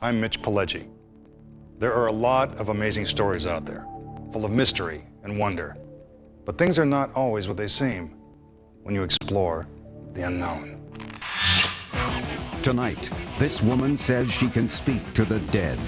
I'm Mitch Pileggi. There are a lot of amazing stories out there, full of mystery and wonder. But things are not always what they seem when you explore the unknown. Tonight, this woman says she can speak to the dead.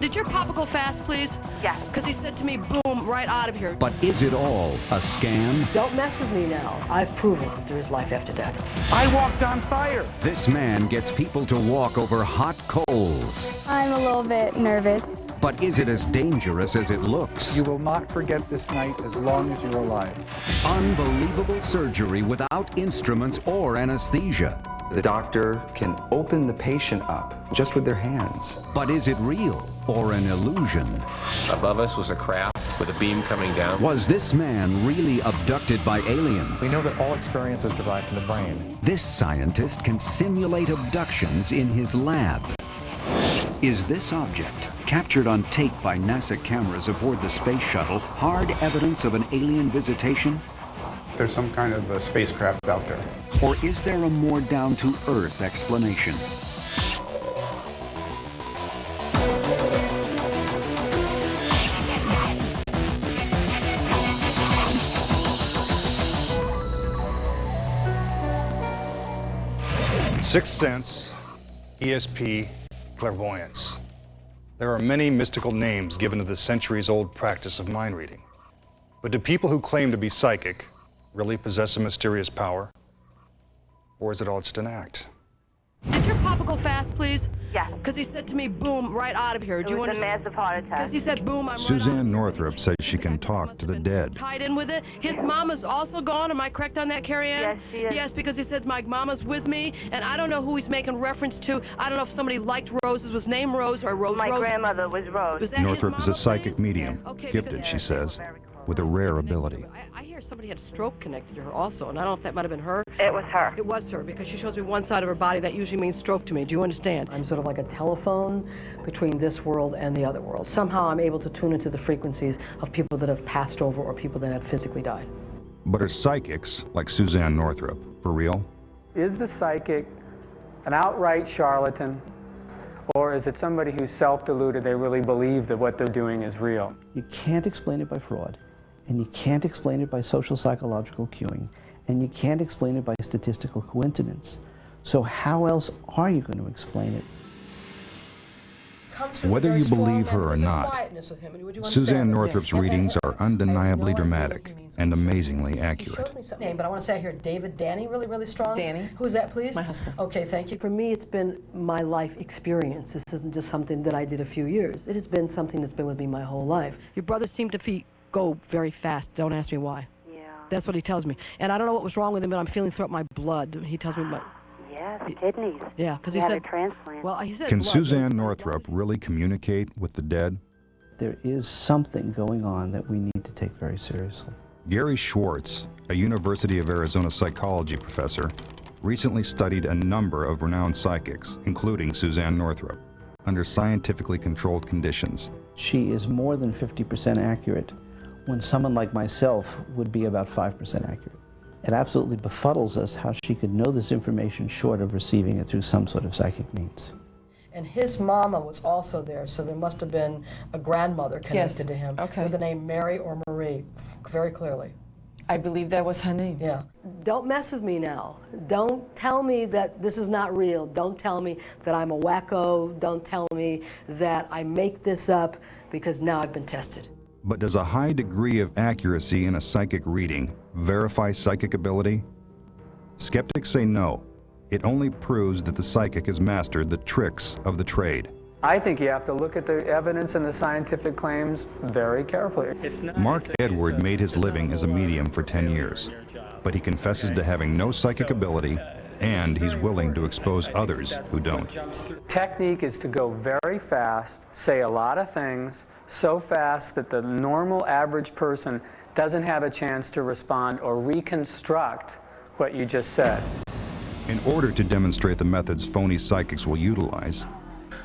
Did your papa go fast, please? Yeah. Because he said to me, boom, right out of here. But is it all a scam? Don't mess with me now. I've proven that there is life after death. I walked on fire. This man gets people to walk over hot coals. I'm a little bit nervous. But is it as dangerous as it looks? You will not forget this night as long as you're alive. Unbelievable surgery without instruments or anesthesia. The doctor can open the patient up just with their hands. But is it real or an illusion? Above us was a craft with a beam coming down. Was this man really abducted by aliens? We know that all experience is derived from the brain. This scientist can simulate abductions in his lab. Is this object, captured on tape by NASA cameras aboard the space shuttle, hard evidence of an alien visitation? There's some kind of a spacecraft out there. Or is there a more down-to-earth explanation? Sixth sense, ESP, clairvoyance. There are many mystical names given to the centuries-old practice of mind reading. But do people who claim to be psychic really possess a mysterious power? Or is it all just an act? Papa go fast, please? Yeah. Because he said to me, boom, right out of here. It Do you was a massive heart attack. Because he said, boom, I'm Suzanne out of here. Northrop says she can talk to the dead. Tied in with it. His mama's also gone. Am I correct on that, Carrie Ann? Yes, she is. Yes, because he says my mama's with me, and I don't know who he's making reference to. I don't know if somebody liked Roses, was named Rose or Rose My Rose. grandmother was Rose. Was that his Northrop is a psychic please? medium, Okay, gifted, because- she says, with a rare ability. I, I somebody had a stroke connected to her also, and I don't know if that might have been her. It was her. It was her because she shows me one side of her body. That usually means stroke to me. Do you understand? I'm sort of like a telephone between this world and the other world. Somehow I'm able to tune into the frequencies of people that have passed over or people that have physically died. But are psychics, like Suzanne Northrop, for real? Is the psychic an outright charlatan? Or is it somebody who's self-deluded, they really believe that what they're doing is real? You can't explain it by fraud, and you can't explain it by social psychological cueing, and you can't explain it by statistical coincidence. So how else are you going to explain it? Whether you believe her or not, Suzanne Northrop's readings are undeniably dramatic and amazingly accurate. Name, but I want to say here, David Danny, really, really strong. Danny. Who's that, please? My husband. Okay, thank you. For me, it's been my life experience. This isn't just something that I did a few years. It has been something that's been with me my whole life. Your brother seemed to fe- go very fast. Don't ask me why. Yeah. That's what he tells me. And I don't know what was wrong with him, but I'm feeling throughout my blood. He tells me my. Yeah, the kidneys. Yeah, because he he had said. a transplant. Well, he said. Can blood. Suzanne Northrop really communicate with the dead? There is something going on that we need to take very seriously. Gary Schwartz, a University of Arizona psychology professor, recently studied a number of renowned psychics, including Suzanne Northrop, under scientifically controlled conditions. She is more than 50% accurate when someone like myself would be about 5% accurate. It absolutely befuddles us how she could know this information short of receiving it through some sort of psychic means. And his mama was also there, so there must have been a grandmother connected to him Okay. with the name Mary or Marie, very clearly. I believe that was her name. Yeah. Don't mess with me now. Don't tell me that this is not real. Don't tell me that I'm a wacko. Don't tell me that I make this up because now I've been tested. But does a high degree of accuracy in a psychic reading verify psychic ability? Skeptics say no. It only proves that the psychic has mastered the tricks of the trade. I think you have to look at the evidence and the scientific claims very carefully. Mark Edward made his living as a medium for 10 years, but he confesses to having no psychic ability and he's willing to expose others who don't. Technique is to go very fast, say a lot of things, so fast that the normal average person doesn't have a chance to respond or reconstruct what you just said. In order to demonstrate the methods phony psychics will utilize,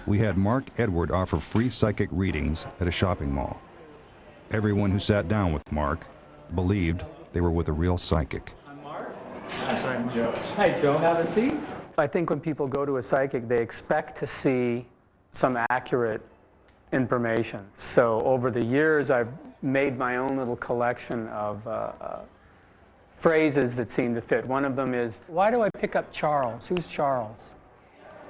we had Mark Edward offer free psychic readings at a shopping mall. Everyone who sat down with Mark believed they were with a real psychic. Yes, I'm Joe. Hey, Joe, have a seat. I think when people go to a psychic, they expect to see some accurate information. So over the years, I've made my own little collection of uh, uh, phrases that seem to fit. One of them is, why do I pick up Charles? Who's Charles?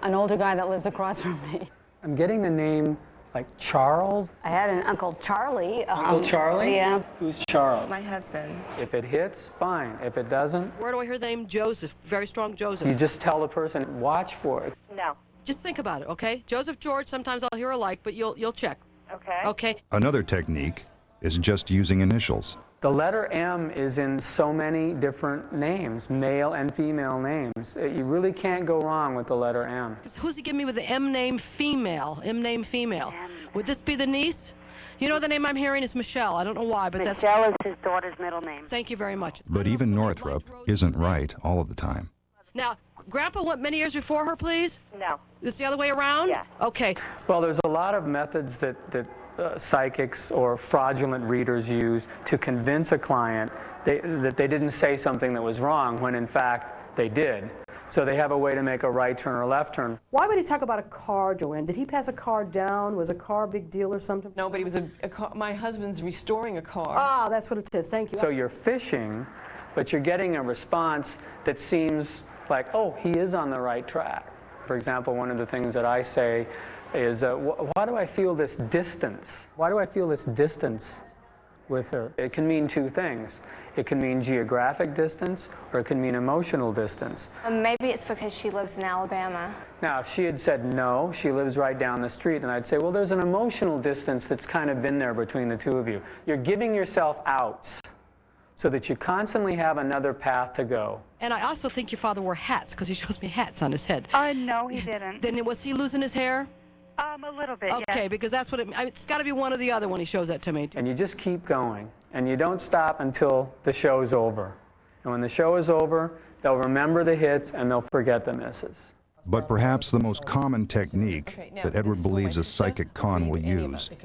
An older guy that lives across from me. I'm getting the name like Charles. I had an Uncle Charlie. Uncle um, Charlie? Yeah. Who's Charles? My husband. If it hits, fine. If it doesn't, Where do I hear the name Joseph? Very strong Joseph. you just tell the person, watch for it. No. Just think about it, okay? Joseph George, sometimes I'll hear alike, but you'll you'll check. Okay. Okay? Another technique is just using initials. The letter M is in so many different names, male and female names. Uh, You really can't go wrong with the letter M. Who's he giving me with the M name female? M name female. Would this be the niece? You know the name I'm hearing is Michelle. I don't know why, but that's Michelle is his daughter's middle name. Thank you very much. But even Northrop isn't right all of the time. Now, Grandpa went many years before her, please? No. It's the other way around? Yeah. Okay. Well, there's a lot of methods that, that uh, psychics or fraudulent readers use to convince a client they, that they didn't say something that was wrong when in fact they did. So they have a way to make a right turn or left turn. Why would he talk about a car, Joanne? Did he pass a car down? Was a car a big deal or something? No, but he was a, a car, my husband's restoring a car. Ah, that's what it is. Thank you. So you're fishing, but you're getting a response that seems like, oh, he is on the right track. For example, one of the things that I say is, uh, wh- why do I feel this distance? Why do I feel this distance with her? It can mean two things. It can mean geographic distance or it can mean emotional distance. Um, maybe it's because she lives in Alabama. Now, if she had said no, she lives right down the street, and I'd say, well, there's an emotional distance that's kind of been there between the two of you. You're giving yourself outs so that you constantly have another path to go. And I also think your father wore hats because he shows me hats on his head. Uh, no, he didn't. Then was he losing his hair? Um, a little bit, Okay, yeah. because that's what it, I mean, it's got to be one or the other when he shows that to me. And you just keep going, and you don't stop until the show's over. And when the show is over, they'll remember the hits and they'll forget the misses. But perhaps the most common technique that Edward believes a psychic con will use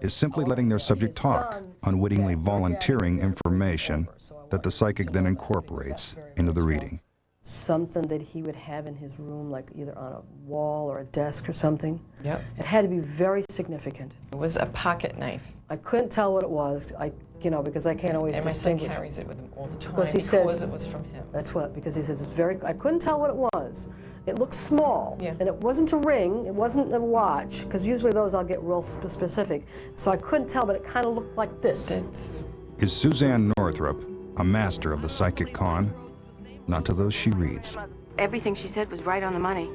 is simply letting their subject talk, unwittingly volunteering information that the psychic then incorporates into the reading. Something that he would have in his room, like either on a wall or a desk or something. Yep. It had to be very significant. It was a pocket knife. I couldn't tell what it was, I, you know, because I can't always and my son distinguish. carries it with him all the time Because he says it was from him. That's what, because he says it's very. I couldn't tell what it was. It looked small, Yeah. and it wasn't a ring. It wasn't a watch, because usually those I'll get real sp- specific. So I couldn't tell, but it kind of looked like this. Is Suzanne Northrop a master of the psychic con? Not to those she reads. Everything she said was right on the money.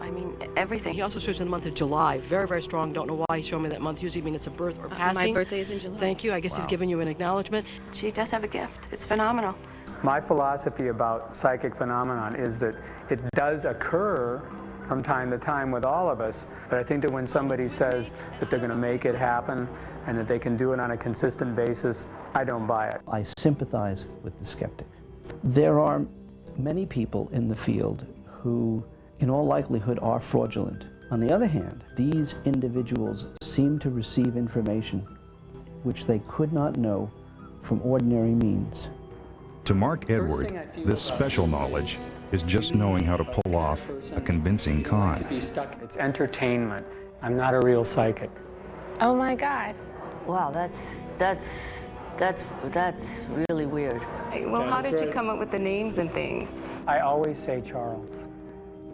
I mean, everything. He also shows in the month of July. Very, very strong. Don't know why he showed me that month. Usually means it's a birth or passing. Uh, birthday is in July. Thank you. I guess he's giving you an acknowledgement. She does have a gift. It's phenomenal. My philosophy about psychic phenomenon is that it does occur from time to time with all of us, but I think that when somebody says that they're going to make it happen and that they can do it on a consistent basis, I don't buy it. I sympathize with the skeptic. There are many people in the field who, in all likelihood, are fraudulent. On the other hand, these individuals seem to receive information which they could not know from ordinary means. To Mark Edward, this special knowledge is just knowing how to pull off a convincing con. It's entertainment. I'm not a real psychic. Oh my God. Wow, that's that's that's that's really weird. Well, how did you come up with the names and things? I always say Charles.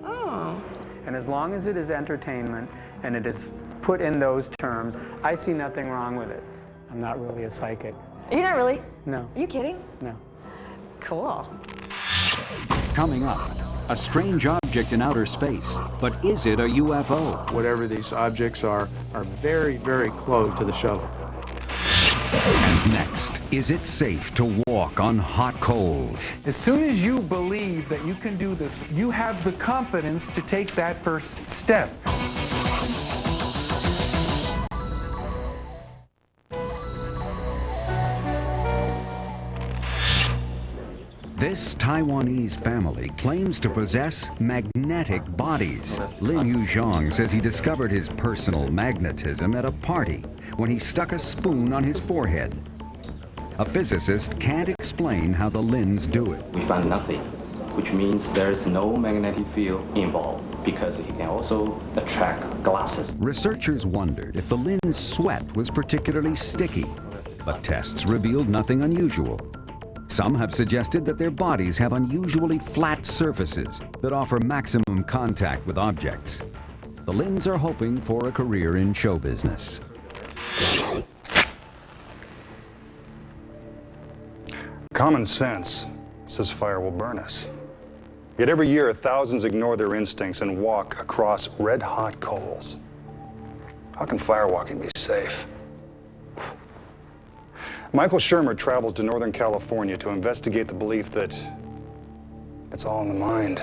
Oh. And as long as it is entertainment and it is put in those terms, I see nothing wrong with it. I'm not really a psychic. You're not really? No, Are you kidding? no. Cool. Coming up, a strange object in outer space, but is it a UFO? Whatever these objects are, are very, very close to the shuttle. And next, is it safe to walk on hot coals? As soon as you believe that you can do this, you have the confidence to take that first step. This Taiwanese family claims to possess magnetic bodies. Lin Yuzhong says he discovered his personal magnetism at a party when he stuck a spoon on his forehead. A physicist can't explain how the Lins do it. We found nothing. which means there is no magnetic field involved because it can also attract glasses. Researchers wondered if the Lin's sweat was particularly sticky, but tests revealed nothing unusual. Some have suggested that their bodies have unusually flat surfaces that offer maximum contact with objects. The Lins are hoping for a career in show business. Common sense says fire will burn us. Yet every year, thousands ignore their instincts and walk across red-hot coals. How can firewalking be safe? Michael Shermer travels to Northern California to investigate the belief that it's all in the mind.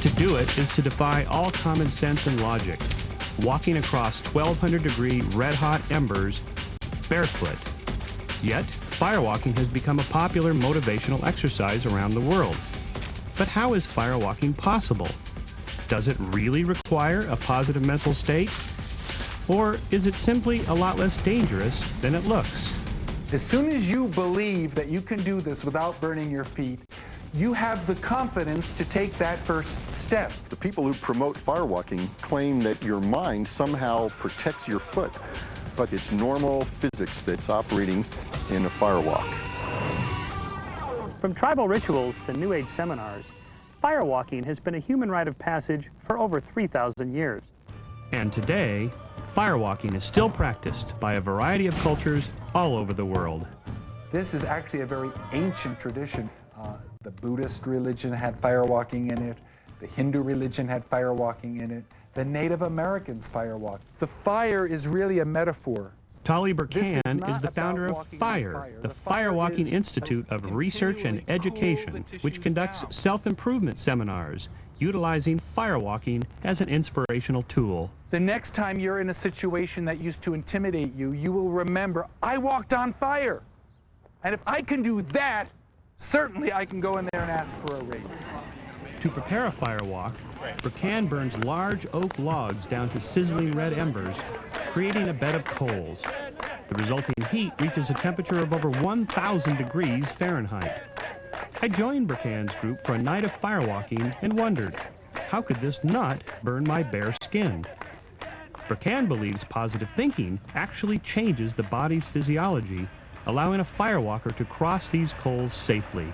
To do it is to defy all common sense and logic, walking across 1200 degree red hot embers barefoot. Yet, firewalking has become a popular motivational exercise around the world. But how is firewalking possible? Does it really require a positive mental state? Or is it simply a lot less dangerous than it looks? As soon as you believe that you can do this without burning your feet, you have the confidence to take that first step. The people who promote firewalking claim that your mind somehow protects your foot, but it's normal physics that's operating in a firewalk. From tribal rituals to New Age seminars, firewalking has been a human rite of passage for over 3,000 years. And today, firewalking is still practiced by a variety of cultures all over the world. This is actually a very ancient tradition. Uh, the Buddhist religion had firewalking in it. The Hindu religion had firewalking in it. The Native Americans firewalk. The fire is really a metaphor. Tolly Burkan is, is the founder of FIRE, fire. the, The fire Firewalking Institute of Research and Education, which conducts self-improvement seminars utilizing firewalking as an inspirational tool. The next time you're in a situation that used to intimidate you, you will remember, I walked on fire. And if I can do that, certainly I can go in there and ask for a raise. To prepare a firewalk, Burkan burns large oak logs down to sizzling red embers, creating a bed of coals. The resulting heat reaches a temperature of over 1,000 degrees Fahrenheit. I joined Burkan's group for a night of firewalking and wondered, how could this not burn my bare skin? Burkan believes positive thinking actually changes the body's physiology, allowing a firewalker to cross these coals safely.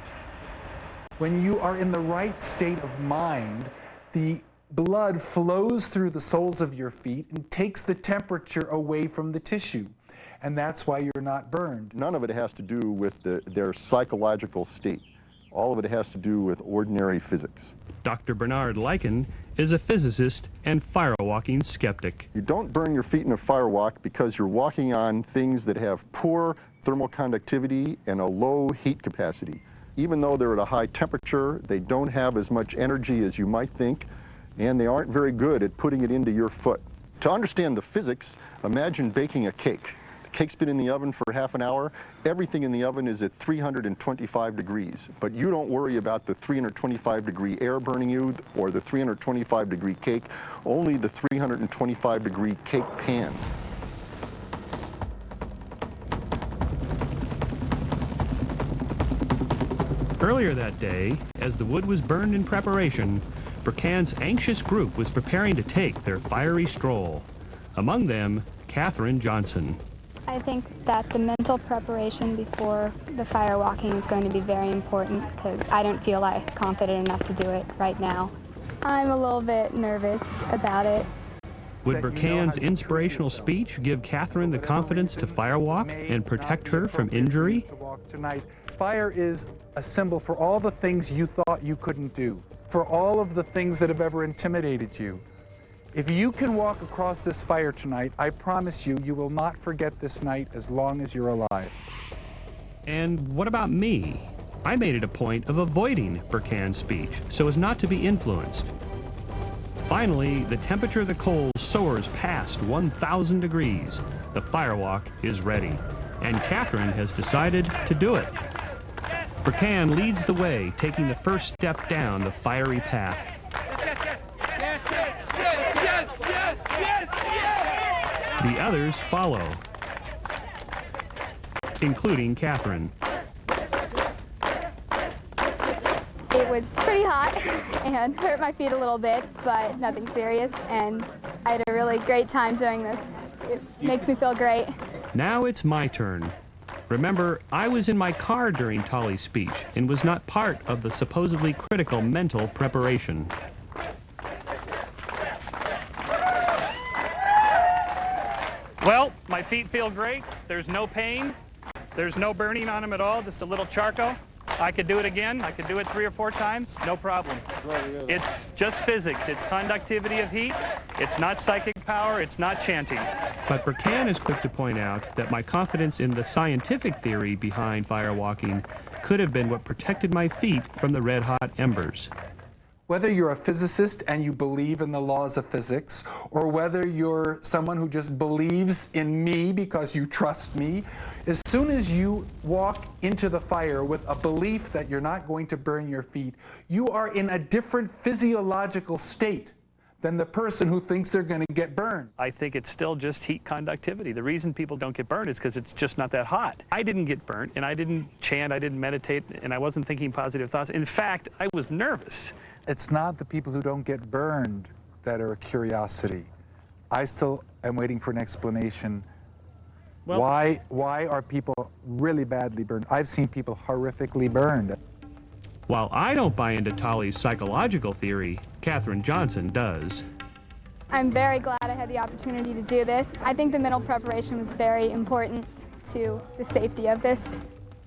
When you are in the right state of mind, the blood flows through the soles of your feet and takes the temperature away from the tissue. And that's why you're not burned. None of it has to do with the, their psychological state. All of it has to do with ordinary physics. Dr. Bernard Leikind is a physicist and firewalking skeptic. You don't burn your feet in a firewalk because you're walking on things that have poor thermal conductivity and a low heat capacity. Even though they're at a high temperature, they don't have as much energy as you might think, and they aren't very good at putting it into your foot. To understand the physics, imagine baking a cake. Cake's been in the oven for half an hour. Everything in the oven is at 325 degrees, but you don't worry about the 325 degree air burning you or the 325 degree cake, only the 325 degree cake pan. Earlier that day, as the wood was burned in preparation, Burkan's anxious group was preparing to take their fiery stroll. Among them, Catherine Johnson. I think that the mental preparation before the fire walking is going to be very important because I don't feel like confident enough to do it right now. I'm a little bit nervous about it. Would Burkan's inspirational speech give Catherine the confidence to firewalk and protect her from injury? Fire is a symbol for all the things you thought you couldn't do, for all of the things that have ever intimidated you. If you can walk across this fire tonight, I promise you, you will not forget this night as long as you're alive. And what about me? I made it a point of avoiding Burkan's speech so as not to be influenced. Finally, the temperature of the coals soars past 1,000 degrees. The firewalk is ready, and Catherine has decided to do it. Burkan leads the way, taking the first step down the fiery path. The others follow, including Catherine. It was pretty hot and hurt my feet a little bit, but nothing serious, and I had a really great time doing this. It makes me feel great. Now it's my turn. Remember, I was in my car during Tolly's speech and was not part of the supposedly critical mental preparation. Well, my feet feel great. There's no pain. There's no burning on them at all, just a little charcoal. I could do it again. I could do it three or four times, no problem. It's just physics. It's conductivity of heat. It's not psychic power. It's not chanting. But Burkan is quick to point out that my confidence in the scientific theory behind firewalking could have been what protected my feet from the red hot embers. Whether you're a physicist and you believe in the laws of physics, or whether you're someone who just believes in me because you trust me, as soon as you walk into the fire with a belief that you're not going to burn your feet, you are in a different physiological state than the person who thinks they're going to get burned. I think it's still just heat conductivity. The reason people don't get burned is because it's just not that hot. I didn't get burnt, and I didn't chant, I didn't meditate, and I wasn't thinking positive thoughts. In fact, I was nervous. It's not the people who don't get burned that are a curiosity. I still am waiting for an explanation. Well- why, why are people really badly burned? I've seen people horrifically burned. While I don't buy into Tolly's psychological theory, Katherine Johnson does. I'm very glad I had the opportunity to do this. I think the mental preparation was very important to the safety of this.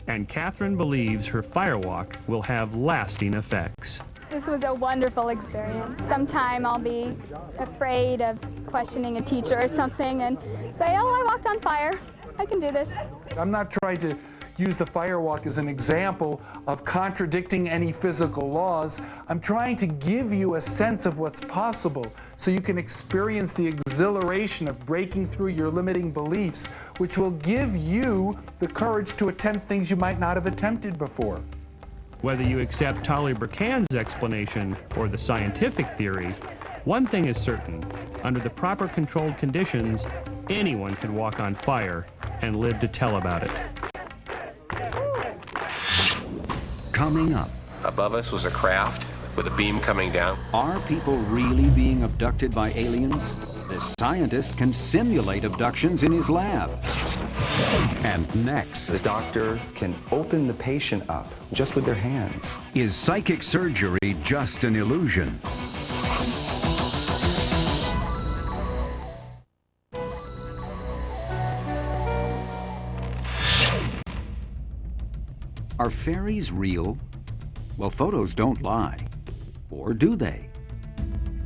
And Katherine believes her firewalk will have lasting effects. This was a wonderful experience. Sometime I'll be afraid of questioning a teacher or something and say, oh, I walked on fire. I can do this. I'm not trying to use the firewalk as an example of contradicting any physical laws. I'm trying to give you a sense of what's possible so you can experience the exhilaration of breaking through your limiting beliefs, which will give you the courage to attempt things you might not have attempted before. Whether you accept Tolly Burkan's explanation or the scientific theory, one thing is certain. Under the proper controlled conditions, anyone can walk on fire and live to tell about it. Coming up, Above us was a craft with a beam coming down. are people really being abducted by aliens? This scientist can simulate abductions in his lab. And next, The doctor can open the patient up just with their hands. is psychic surgery just an illusion? Are fairies real? Well, photos don't lie. Or do they?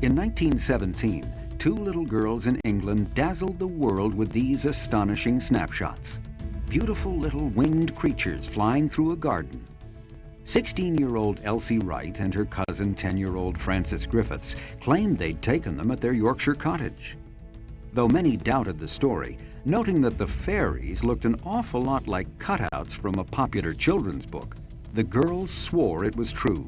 In 1917, two little girls in England dazzled the world with these astonishing snapshots. Beautiful little winged creatures flying through a garden. 16-year-old Elsie Wright and her cousin 10-year-old Frances Griffiths claimed they'd taken them at their Yorkshire cottage. Though many doubted the story, noting that the fairies looked an awful lot like cutouts from a popular children's book, the girls swore it was true.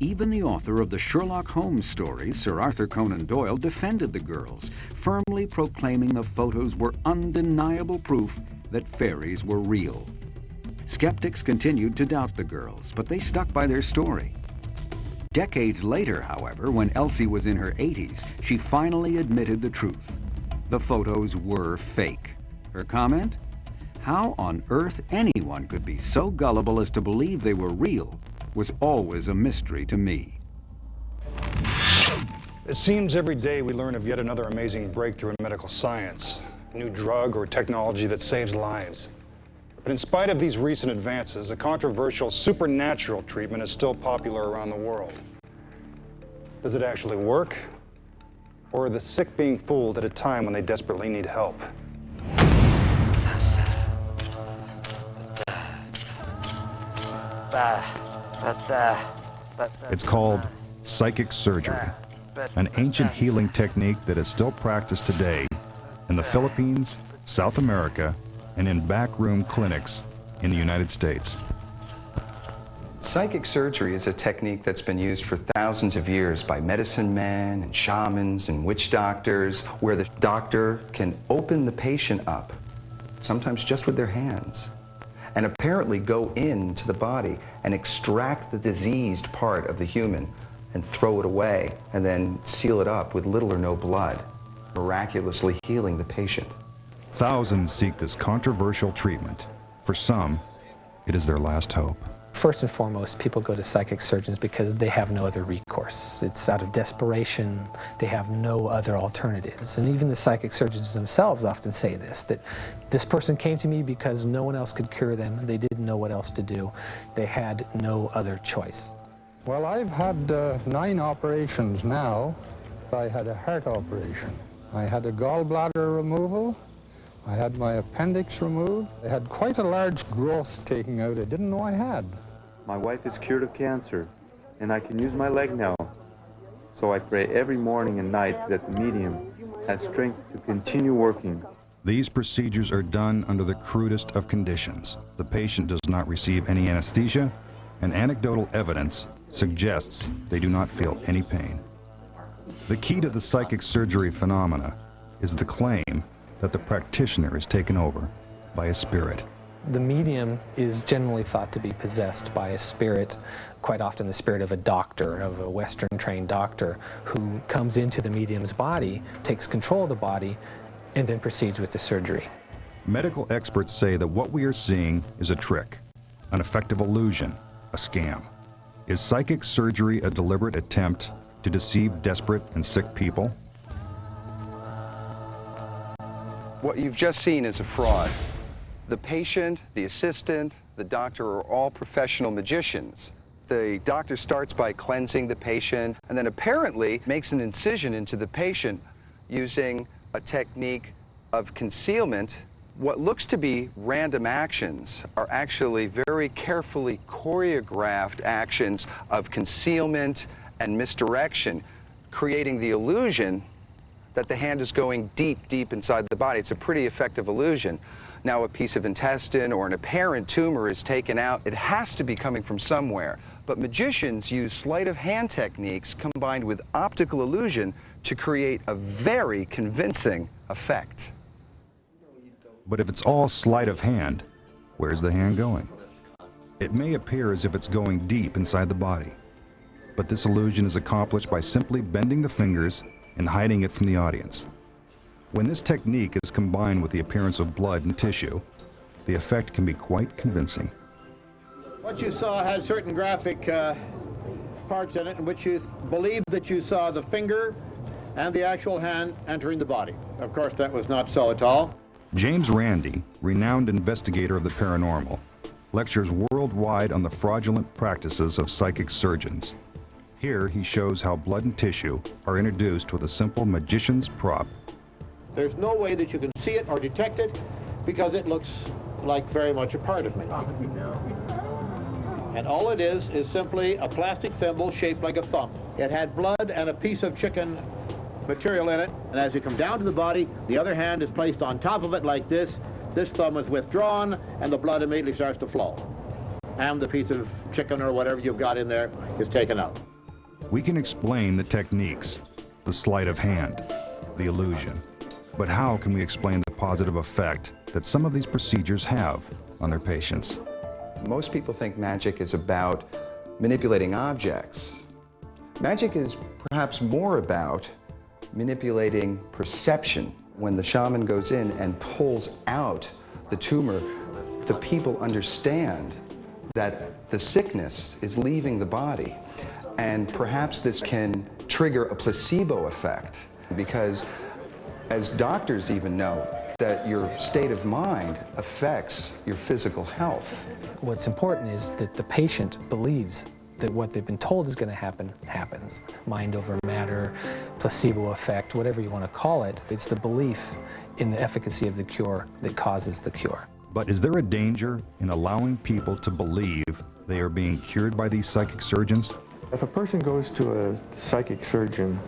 Even the author of the Sherlock Holmes stories, Sir Arthur Conan Doyle, defended the girls, firmly proclaiming the photos were undeniable proof that fairies were real. Skeptics continued to doubt the girls, but they stuck by their story. Decades later, however, when Elsie was in her 80s, she finally admitted the truth. The photos were fake. Her comment? How on earth anyone could be so gullible as to believe they were real was always a mystery to me. It seems every day we learn of yet another amazing breakthrough in medical science, a new drug or technology that saves lives. But in spite of these recent advances, a controversial supernatural treatment is still popular around the world. Does it actually work? Or the sick being fooled at a time when they desperately need help? It's called psychic surgery, an ancient healing technique that is still practiced today in the Philippines, South America, and in backroom clinics in the United States. Psychic surgery is a technique that's been used for thousands of years by medicine men and shamans and witch doctors, where the doctor can open the patient up, sometimes just with their hands, and apparently go into the body and extract the diseased part of the human and throw it away and then seal it up with little or no blood, miraculously healing the patient. Thousands seek this controversial treatment. For some, it is their last hope. First and foremost, people go to psychic surgeons because they have no other recourse. It's out of desperation. They have no other alternatives. And even the psychic surgeons themselves often say this, that this person came to me because no one else could cure them. They didn't know what else to do. They had no other choice. Well, I've had uh, nine operations now. I had a heart operation. I had a gallbladder removal. I had my appendix removed. I had quite a large growth taken out I didn't know I had. My wife is cured of cancer, and I can use my leg now. So I pray every morning and night that the medium has strength to continue working. These procedures are done under the crudest of conditions. The patient does not receive any anesthesia, and anecdotal evidence suggests they do not feel any pain. The key to the psychic surgery phenomena is the claim that the practitioner is taken over by a spirit. The medium is generally thought to be possessed by a spirit, quite often the spirit of a doctor, of a Western trained doctor, who comes into the medium's body, takes control of the body, and then proceeds with the surgery. Medical experts say that what we are seeing is a trick, an effective illusion, a scam. Is psychic surgery a deliberate attempt to deceive desperate and sick people? What you've just seen is a fraud. The patient, the assistant, the doctor are all professional magicians. The doctor starts by cleansing the patient and then apparently makes an incision into the patient using a technique of concealment. What looks to be random actions are actually very carefully choreographed actions of concealment and misdirection, creating the illusion that the hand is going deep, deep inside the body. It's a pretty effective illusion. Now a piece of intestine or an apparent tumor is taken out. It has to be coming from somewhere. But magicians use sleight of hand techniques combined with optical illusion to create a very convincing effect. But if it's all sleight of hand, where's the hand going? It may appear as if it's going deep inside the body, but this illusion is accomplished by simply bending the fingers and hiding it from the audience. When this technique is combined with the appearance of blood and tissue, the effect can be quite convincing. What you saw had certain graphic uh, parts in it in which you believed that you saw the finger and the actual hand entering the body. Of course, that was not so at all. James Randi, renowned investigator of the paranormal, lectures worldwide on the fraudulent practices of psychic surgeons. Here he shows how blood and tissue are introduced with a simple magician's prop. There's no way that you can see it or detect it because it looks like very much a part of me. And all it is is simply a plastic thimble shaped like a thumb. It had blood and a piece of chicken material in it, and as you come down to the body, the other hand is placed on top of it like this. This thumb is withdrawn, and the blood immediately starts to flow. And the piece of chicken or whatever you've got in there is taken out. We can explain the techniques, the sleight of hand, the illusion. But how can we explain the positive effect that some of these procedures have on their patients? Most people think magic is about manipulating objects. Magic is perhaps more about manipulating perception. When the shaman goes in and pulls out the tumor, the people understand that the sickness is leaving the body. And perhaps this can trigger a placebo effect because as doctors even know, that your state of mind affects your physical health. What's important is that the patient believes that what they've been told is going to happen, happens. Mind over matter, placebo effect, whatever you want to call it, it's the belief in the efficacy of the cure that causes the cure. But is there a danger in allowing people to believe they are being cured by these psychic surgeons? If a person goes to a psychic surgeon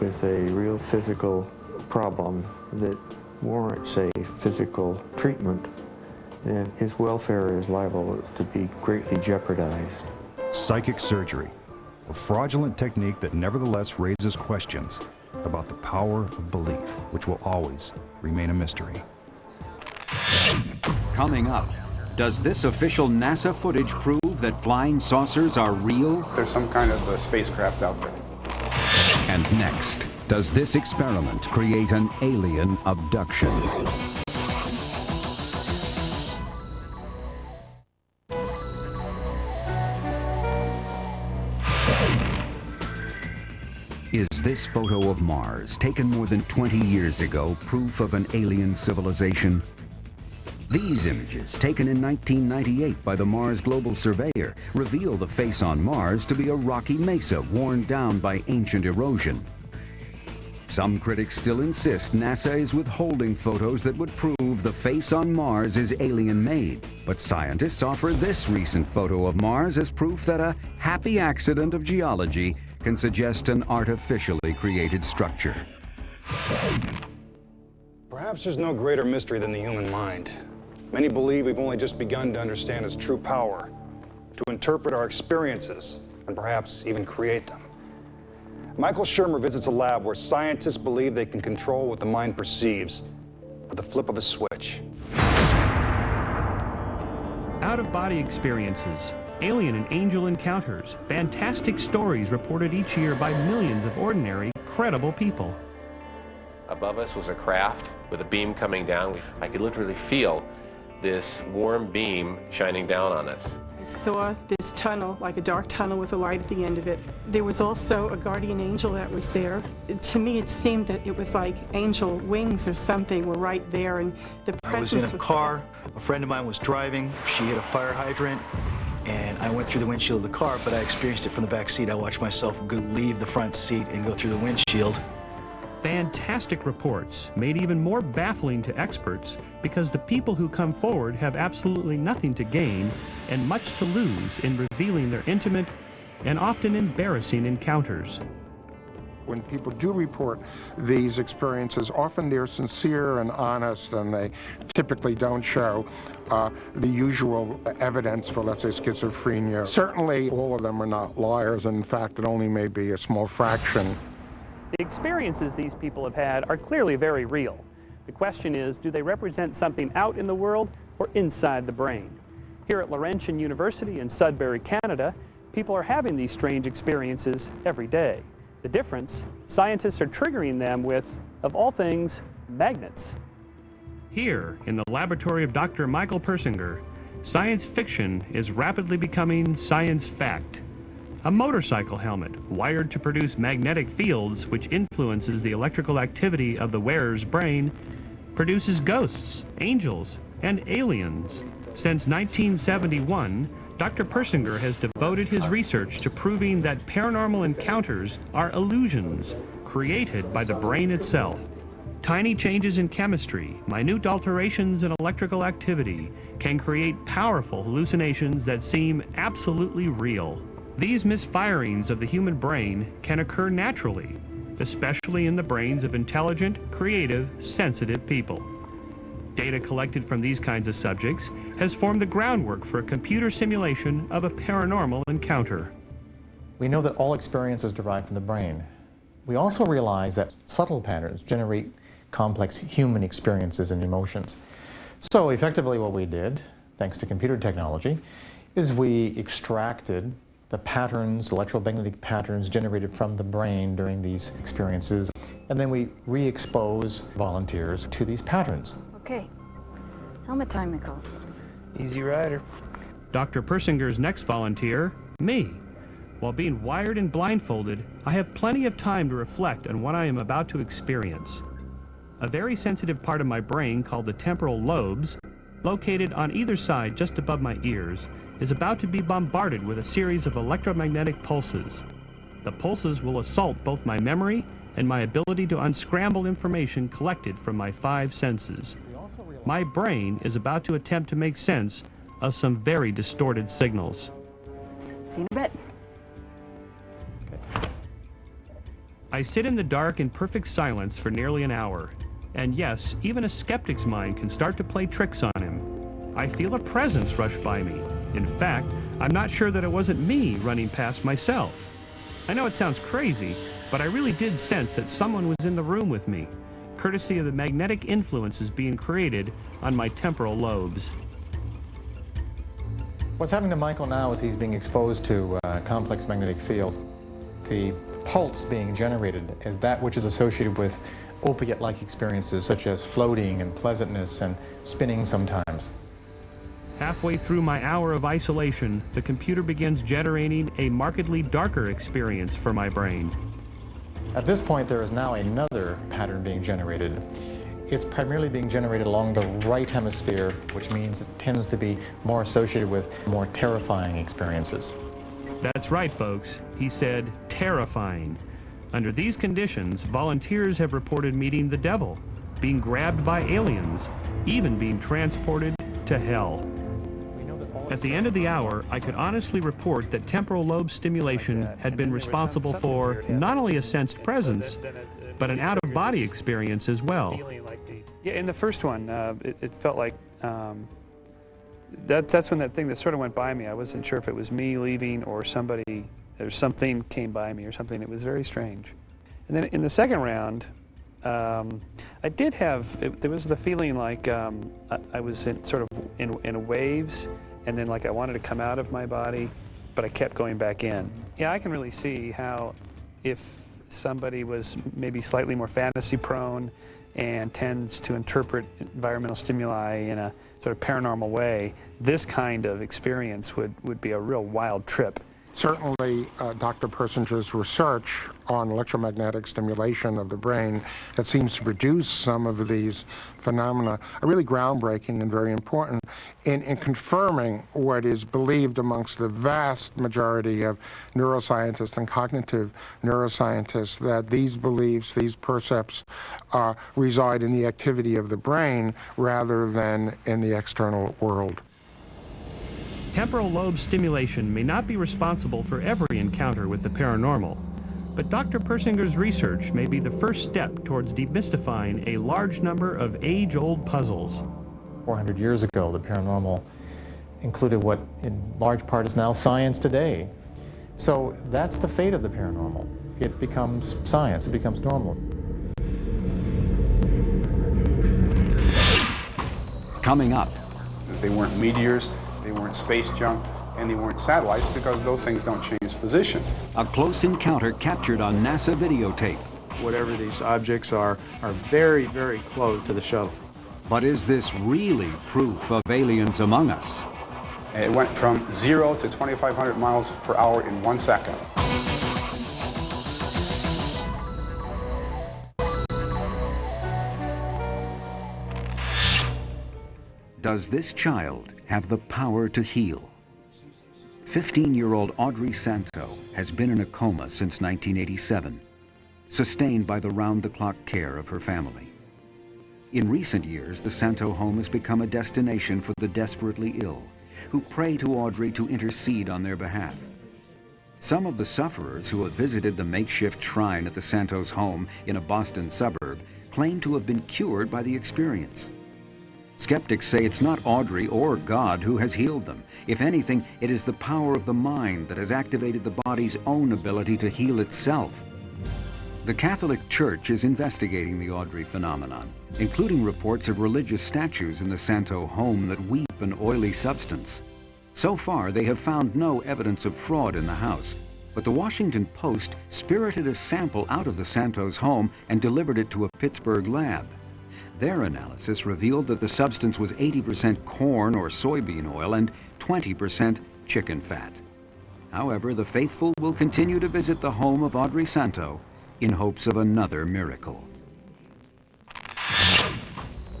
with a real physical problem that warrants a physical treatment, then his welfare is liable to be greatly jeopardized. Psychic surgery, a fraudulent technique that nevertheless raises questions about the power of belief, which will always remain a mystery. Coming up, Does this official NASA footage prove that flying saucers are real? There's some kind of a spacecraft out there. And next, does this experiment create an alien abduction? Is this photo of Mars, taken more than 20 years ago, proof of an alien civilization? These images, taken in 1998 by the Mars Global Surveyor, reveal the face on Mars to be a rocky mesa worn down by ancient erosion. Some critics still insist NASA is withholding photos that would prove the face on Mars is alien-made. But scientists offer this recent photo of Mars as proof that a happy accident of geology can suggest an artificially created structure. Perhaps there's no greater mystery than the human mind. Many believe we've only just begun to understand its true power, to interpret our experiences, and perhaps even create them. Michael Shermer visits a lab where scientists believe they can control what the mind perceives with the flip of a switch. Out-of-body experiences, alien and angel encounters, fantastic stories reported each year by millions of ordinary, credible people. Above us was a craft with a beam coming down. I could literally feel this warm beam shining down on us. I saw this tunnel, like a dark tunnel with a light at the end of it. There was also a guardian angel that was there. To me, it seemed that it was like angel wings or something were right there, and the presence I was in a car. A friend of mine was driving. She hit a fire hydrant, and I went through the windshield of the car, but I experienced it from the back seat. I watched myself go, leave the front seat and go through the windshield. Fantastic reports, made even more baffling to experts because the people who come forward have absolutely nothing to gain and much to lose in revealing their intimate and often embarrassing encounters. When people do report these experiences, often they're sincere and honest, and they typically don't show uh, the usual evidence for, let's say, schizophrenia. Certainly, all of them are not liars. In fact, it only may be a small fraction. The experiences these people have had are clearly very real. The question is, do they represent something out in the world or inside the brain? Here at Laurentian University in Sudbury, Canada, people are having these strange experiences every day. The difference, scientists are triggering them with, of all things, magnets. Here, in the laboratory of Dr. Michael Persinger, science fiction is rapidly becoming science fact. A motorcycle helmet wired to produce magnetic fields which influences the electrical activity of the wearer's brain produces ghosts, angels, and aliens. Since 1971, Dr. Persinger has devoted his research to proving that paranormal encounters are illusions created by the brain itself. Tiny changes in chemistry, minute alterations in electrical activity can create powerful hallucinations that seem absolutely real. These misfirings of the human brain can occur naturally, especially in the brains of intelligent, creative, sensitive people. Data collected from these kinds of subjects has formed the groundwork for a computer simulation of a paranormal encounter. We know that all experience is derived from the brain. We also realize that subtle patterns generate complex human experiences and emotions. So effectively what we did, thanks to computer technology, is we extracted the patterns, electromagnetic patterns generated from the brain during these experiences, and then we re-expose volunteers to these patterns. Okay, helmet time, Nicole. Easy rider. Dr. Persinger's next volunteer, me. While being wired and blindfolded, I have plenty of time to reflect on what I am about to experience. A very sensitive part of my brain called the temporal lobes, located on either side just above my ears, is about to be bombarded with a series of electromagnetic pulses. The pulses will assault both my memory and my ability to unscramble information collected from my five senses. My brain is about to attempt to make sense of some very distorted signals. See you in a bit. I sit in the dark in perfect silence for nearly an hour. And yes, even a skeptic's mind can start to play tricks on him. I feel a presence rush by me. In fact, I'm not sure that it wasn't me running past myself. I know it sounds crazy, but I really did sense that someone was in the room with me, courtesy of the magnetic influences being created on my temporal lobes. What's happening to Michael now is he's being exposed to uh, complex magnetic fields. The pulse being generated is that which is associated with opiate-like experiences such as floating and pleasantness and spinning sometimes. Halfway through my hour of isolation, the computer begins generating a markedly darker experience for my brain. At this point, there is now another pattern being generated. It's primarily being generated along the right hemisphere, which means it tends to be more associated with more terrifying experiences. That's right, folks. He said terrifying. Under these conditions, volunteers have reported meeting the devil, being grabbed by aliens, even being transported to hell. At the end of the hour, I could honestly report that temporal lobe stimulation had been responsible for not only a sensed presence, but an out-of-body experience as well. Yeah, in the first one, uh, it, it, felt like um, that, that's when that thing that sort of went by me. I wasn't sure if it was me leaving or somebody something came by me or something. It was very strange. And then in the second round, um, I did have, it, there was the feeling like um, I, I, was in, sort of in, in waves and then like I wanted to come out of my body, but I kept going back in. Yeah, I can really see how if somebody was maybe slightly more fantasy prone and tends to interpret environmental stimuli in a sort of paranormal way, this kind of experience would, would be a real wild trip. Certainly, uh, Dr. Persinger's research on electromagnetic stimulation of the brain that seems to produce some of these phenomena are really groundbreaking and very important in, in confirming what is believed amongst the vast majority of neuroscientists and cognitive neuroscientists that these beliefs, these percepts, uh, reside in the activity of the brain rather than in the external world. Temporal lobe stimulation may not be responsible for every encounter with the paranormal, but Dr. Persinger's research may be the first step towards demystifying a large number of age-old puzzles. 400 years ago, the paranormal included what in large part is now science today. So that's the fate of the paranormal. It becomes science, it becomes normal. Coming up. If They weren't meteors, they weren't space junk, and they weren't satellites because those things don't change position. A close encounter captured on NASA videotape. Whatever these objects are, are very, very close to the shuttle. But is this really proof of aliens among us? It went from zero to 2,500 miles per hour in one second. Does this child have the power to heal? 15-year-old Audrey Santo has been in a coma since 1987, sustained by the round-the-clock care of her family. In recent years, the Santo home has become a destination for the desperately ill, who pray to Audrey to intercede on their behalf. Some of the sufferers who have visited the makeshift shrine at the Santos home in a Boston suburb claim to have been cured by the experience. Skeptics say it's not Audrey or God who has healed them. If anything, it is the power of the mind that has activated the body's own ability to heal itself. The Catholic Church is investigating the Audrey phenomenon, including reports of religious statues in the Santo home that weep an oily substance. So far, they have found no evidence of fraud in the house, but the Washington Post spirited a sample out of the Santos home and delivered it to a Pittsburgh lab. Their analysis revealed that the substance was 80% corn or soybean oil and 20% chicken fat. However, the faithful will continue to visit the home of Audrey Santo in hopes of another miracle.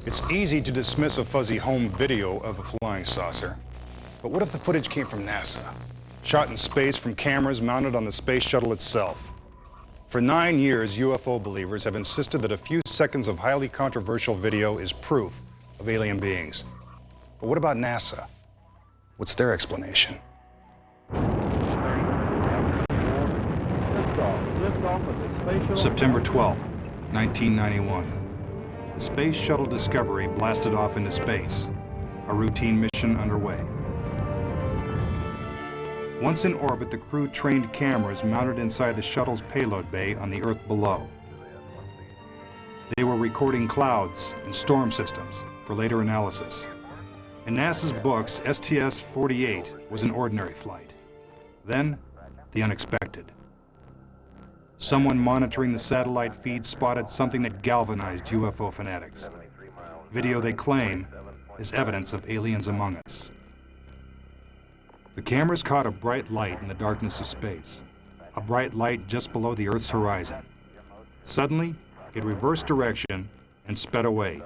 It's easy to dismiss a fuzzy home video of a flying saucer. But what if the footage came from NASA? Shot in space from cameras mounted on the space shuttle itself. For nine years, UFO believers have insisted that a few seconds of highly controversial video is proof of alien beings. But what about NASA? What's their explanation? September 12, 1991. The Space Shuttle Discovery blasted off into space. A routine mission underway. Once in orbit, the crew trained cameras mounted inside the shuttle's payload bay on the Earth below. They were recording clouds and storm systems for later analysis. In NASA's books, STS-48 was an ordinary flight. Then, the unexpected. Someone monitoring the satellite feed spotted something that galvanized UFO fanatics. Video they claim is evidence of aliens among us. The cameras caught a bright light in the darkness of space, a bright light just below the Earth's horizon. Suddenly, it reversed direction and sped away,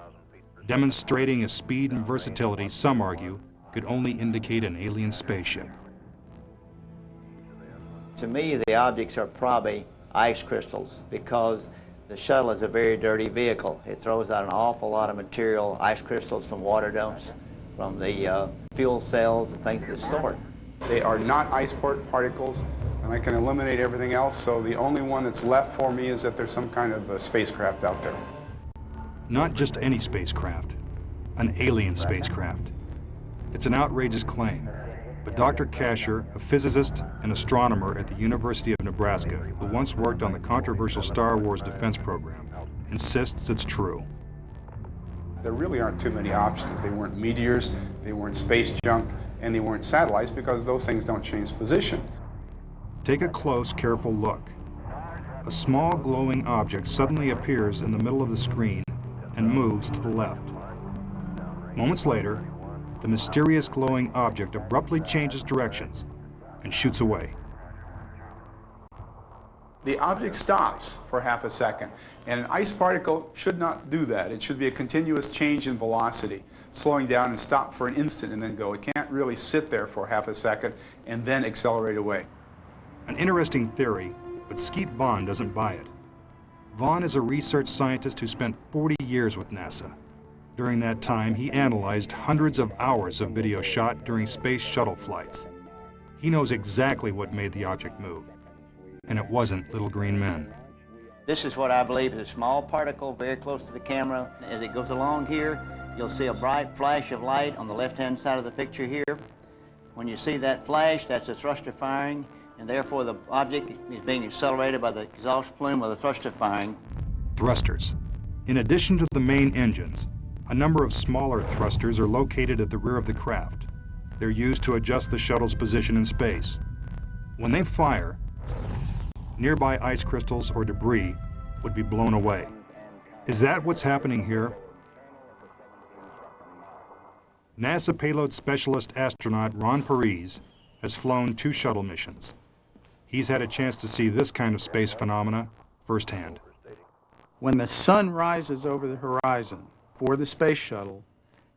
demonstrating a speed and versatility some argue could only indicate an alien spaceship. To me, the objects are probably ice crystals because the shuttle is a very dirty vehicle. It throws out an awful lot of material, ice crystals from water dumps, from the uh, fuel cells and things of this sort. They are not ice particles, and I can eliminate everything else, so the only one that's left for me is that there's some kind of a spacecraft out there. Not just any spacecraft, an alien spacecraft. It's an outrageous claim, but Dr. Kasher, a physicist and astronomer at the University of Nebraska who once worked on the controversial Star Wars defense program, insists it's true. There really aren't too many options. They weren't meteors, they weren't space junk, and they weren't satellites because those things don't change position. Take a close, careful look. A small glowing object suddenly appears in the middle of the screen and moves to the left. Moments later, the mysterious glowing object abruptly changes directions and shoots away. The object stops for half a second, and an ice particle should not do that. It should be a continuous change in velocity, slowing down and stop for an instant and then go. It can't really sit there for half a second and then accelerate away. An interesting theory, but Skeet Vaughn doesn't buy it. Vaughn is a research scientist who spent 40 years with NASA. During that time, he analyzed hundreds of hours of video shot during space shuttle flights. He knows exactly what made the object move. And it wasn't little green men. This is what I believe is a small particle very close to the camera. As it goes along here, you'll see a bright flash of light on the left-hand side of the picture here. When you see that flash, that's a thruster firing, and therefore the object is being accelerated by the exhaust plume of the thruster firing. Thrusters. In addition to the main engines, a number of smaller thrusters are located at the rear of the craft. They're used to adjust the shuttle's position in space. When they fire, nearby ice crystals or debris would be blown away. Is that what's happening here? NASA payload specialist astronaut Ron Parise has flown two shuttle missions. He's had a chance to see this kind of space phenomena firsthand. When the sun rises over the horizon for the space shuttle,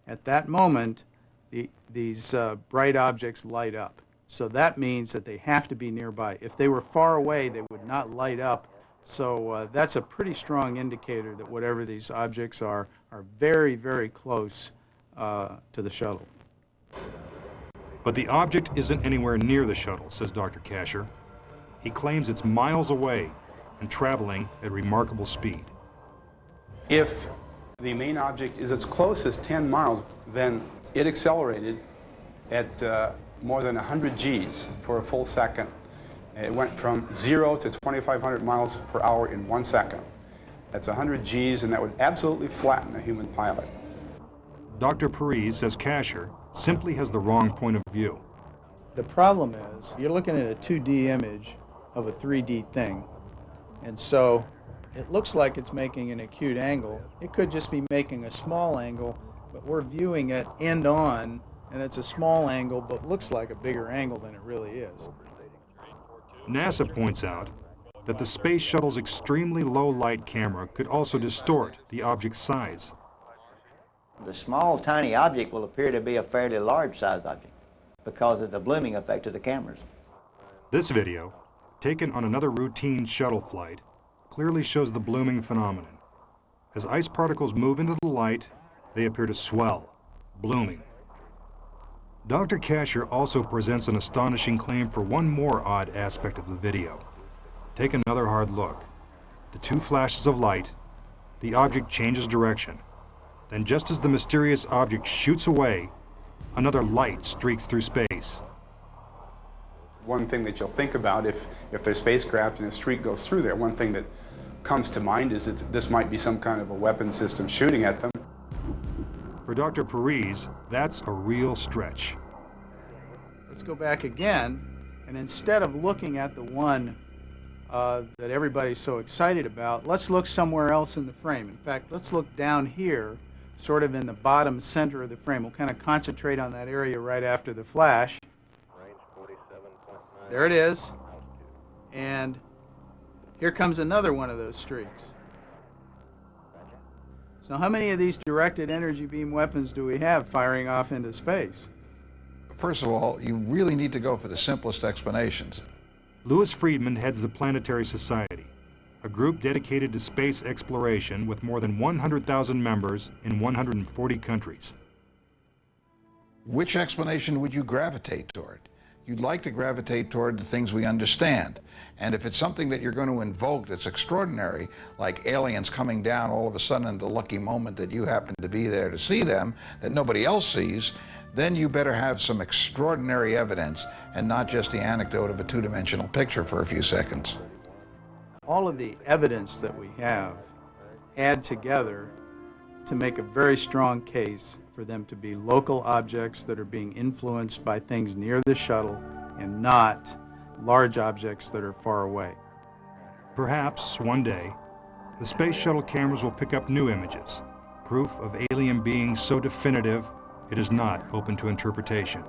at that moment, the, these uh, bright objects light up. So that means that they have to be nearby. If they were far away, they would not light up. So uh, that's a pretty strong indicator that whatever these objects are, are very, very close uh, to the shuttle. But the object isn't anywhere near the shuttle, says Dr. Kasher. He claims it's miles away and traveling at remarkable speed. If the main object is as close as 10 miles, then it accelerated at uh, more than 100 Gs for a full second. It went from zero to 2,500 miles per hour in one second. That's 100 Gs, and that would absolutely flatten a human pilot. Dr. Parise says Kasher simply has the wrong point of view. The problem is, you're looking at a 2D image of a 3D thing. And so it looks like it's making an acute angle. It could just be making a small angle, but we're viewing it end on, and it's a small angle, but looks like a bigger angle than it really is. NASA points out that the space shuttle's extremely low light camera could also distort the object's size. The small, tiny object will appear to be a fairly large size object because of the blooming effect of the cameras. This video, taken on another routine shuttle flight, clearly shows the blooming phenomenon. As ice particles move into the light, they appear to swell, blooming. Dr. Kasher also presents an astonishing claim for one more odd aspect of the video. Take another hard look. The two flashes of light, the object changes direction. Then just as the mysterious object shoots away, another light streaks through space. One thing that you'll think about if, if there's spacecraft and a streak goes through there, one thing that comes to mind is that this might be some kind of a weapon system shooting at them. For Dr. Parise, that's a real stretch. Let's go back again, and instead of looking at the one uh, that everybody's so excited about, let's look somewhere else in the frame. In fact, let's look down here, sort of in the bottom center of the frame. We'll kind of concentrate on that area right after the flash. There it is. And here comes another one of those streaks. So how many of these directed energy beam weapons do we have firing off into space? First of all, you really need to go for the simplest explanations. Louis Friedman heads the Planetary Society, a group dedicated to space exploration with more than 100,000 members in 140 countries. Which explanation would you gravitate toward? You'd like to gravitate toward the things we understand. And if it's something that you're going to invoke that's extraordinary, like aliens coming down all of a sudden in the lucky moment that you happen to be there to see them, that nobody else sees, then you better have some extraordinary evidence and not just the anecdote of a two-dimensional picture for a few seconds. All of the evidence that we have add together to make a very strong case for them to be local objects that are being influenced by things near the shuttle and not large objects that are far away. Perhaps, one day, the Space Shuttle cameras will pick up new images, proof of alien beings so definitive it is not open to interpretation.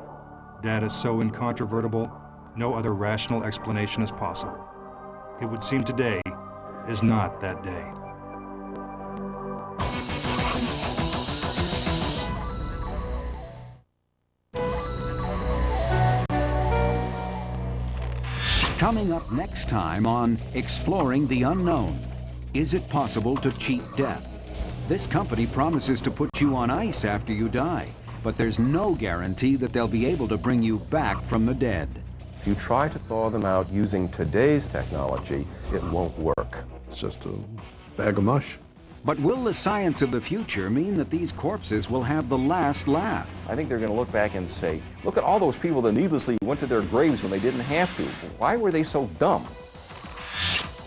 Data so incontrovertible, no other rational explanation is possible. It would seem today is not that day. Coming up next time on Exploring the Unknown. Is it possible to cheat death? This company promises to put you on ice after you die, but there's no guarantee that they'll be able to bring you back from the dead. If you try to thaw them out using today's technology, it won't work. It's just a bag of mush. But will the science of the future mean that these corpses will have the last laugh? I think they're going to look back and say, look at all those people that needlessly went to their graves when they didn't have to. Why were they so dumb?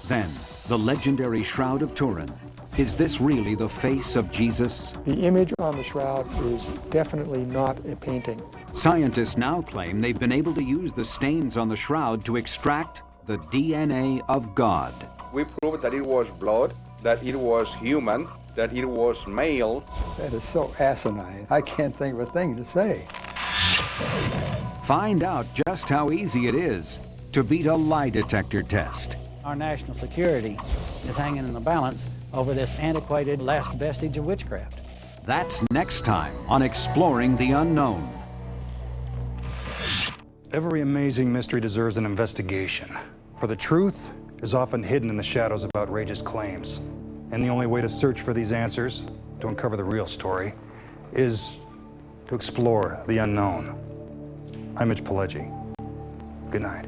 Then, the legendary Shroud of Turin. Is this really the face of Jesus? The image on the shroud is definitely not a painting. Scientists now claim they've been able to use the stains on the shroud to extract the DNA of God. We proved that it was blood, that it was human, that it was male. That is so asinine. I can't think of a thing to say. Find out just how easy it is to beat a lie detector test. Our national security is hanging in the balance over this antiquated last vestige of witchcraft. That's next time on Exploring the Unknown. Every amazing mystery deserves an investigation, for the truth is often hidden in the shadows of outrageous claims. And the only way to search for these answers, to uncover the real story, is to explore the unknown. I'm Mitch Pileggi. Good night.